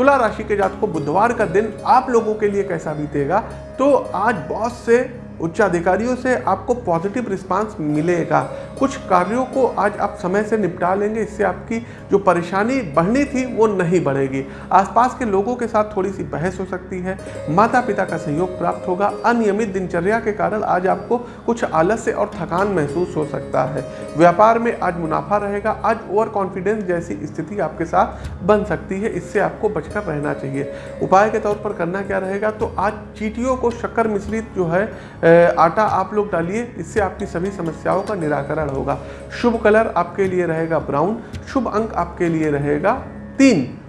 तुला राशि के जात को बुधवार का दिन आप लोगों के लिए कैसा बीतेगा? तो आज बहुत से उच्चाधिकारियों से आपको पॉजिटिव रिस्पांस मिलेगा। कुछ कार्यों को आज आप समय से निपटा लेंगे, इससे आपकी जो परेशानी बढ़नी थी वो नहीं बढ़ेगी। आसपास के लोगों के साथ थोड़ी सी बहस हो सकती है। माता पिता का सहयोग प्राप्त होगा। अनियमित दिनचर्या के कारण आज आपको कुछ आलस्य और थकान महसूस हो सकता है। व्यापार में आज मुनाफा रहेगा। आज ओवर कॉन्फिडेंस जैसी स्थिति आपके साथ बन सकती है। इससे आपको बचकर रहना चाहिए। उपाय के तौर पर करना क्या रहेगा? तो आज चीटियों को शक्कर मिश्रित जो है आटा आप लोग डालिए, इससे आपकी सभी समस्याओं का निराकरण होगा। शुभ कलर आपके लिए रहेगा ब्राउन, शुभ अंक आपके लिए रहेगा तीन।